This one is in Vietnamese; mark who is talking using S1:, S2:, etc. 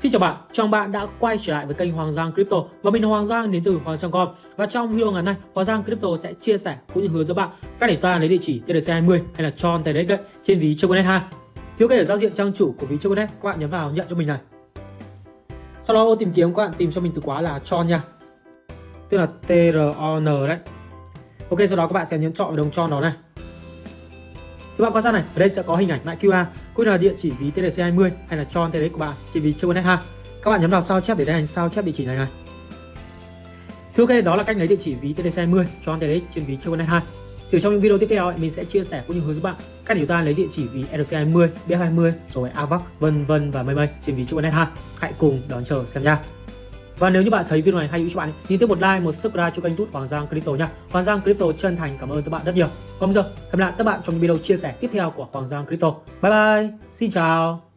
S1: Xin chào bạn, chào mừng bạn đã quay trở lại với kênh Hoàng Giang Crypto và mình là Hoàng Giang đến từ Hoàng Giang Com và trong video ngày nay Hoàng Giang Crypto sẽ chia sẻ cũng như hướng dẫn bạn cách để ta lấy địa chỉ TRC20 hay là Tron TRX đấy trên ví Choconet 2. Thiếu kể ở giao diện trang chủ của ví Choconet các bạn nhấn vào nhận cho mình này. Sau đó ô tìm kiếm các bạn tìm cho mình từ khóa là Tron nha. Tức là T R O N đấy. Ok sau đó các bạn sẽ nhấn chọn vào đồng Tron đó này. Các bạn quan sát này, ở đây sẽ có hình ảnh mã QR cũng là địa chỉ ví TRC20 hay là Tron đấy của bạn trên ví Choconet 2. Các bạn nhấn vào sao chép để đây hành sao chép địa chỉ này này. Thứ ok đó là cách lấy địa chỉ ví TRC20 Tron đấy trên ví Choconet 2. Thì trong những video tiếp theo mình sẽ chia sẻ cũng như hướng dẫn bạn cách để chúng ta lấy địa chỉ ví RC20, BF20 rồi AVAX vân vân và mây mây trên ví Choconet 2. Hãy cùng đón chờ xem nha. Và nếu như bạn thấy video này hay hữu cho bạn thì tiếp một like, một subscribe cho kênh tút Hoàng Giang Crypto nha. Hoàng Giang Crypto chân thành cảm ơn các bạn rất nhiều. Còn bây giờ, hẹn gặp lại các bạn trong video chia sẻ tiếp theo của Hoàng Giang Crypto. Bye bye, xin chào.